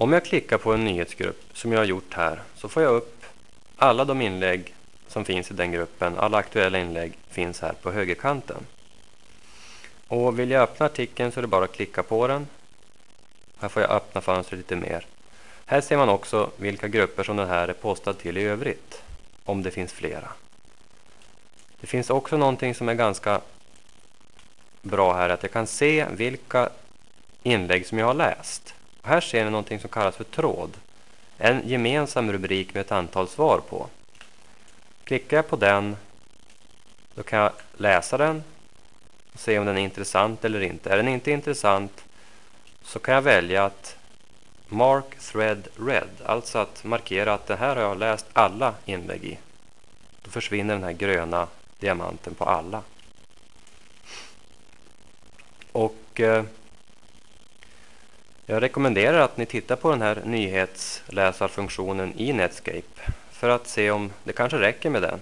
Om jag klickar på en nyhetsgrupp som jag har gjort här så får jag upp alla de inlägg som finns i den gruppen. Alla aktuella inlägg finns här på högerkanten. Och vill jag öppna artikeln så är det bara att klicka på den. Här får jag öppna fönstret lite mer. Här ser man också vilka grupper som den här är postad till i övrigt. Om det finns flera. Det finns också någonting som är ganska bra här. Att jag kan se vilka inlägg som jag har läst. Här ser ni någonting som kallas för tråd. En gemensam rubrik med ett antal svar på. Klickar jag på den då kan jag läsa den och se om den är intressant eller inte. Är den inte intressant så kan jag välja att Mark Thread Red, alltså att markera att det här har jag läst alla inlägg i. Då försvinner den här gröna diamanten på alla. Och eh, jag rekommenderar att ni tittar på den här nyhetsläsarfunktionen i Netscape för att se om det kanske räcker med den.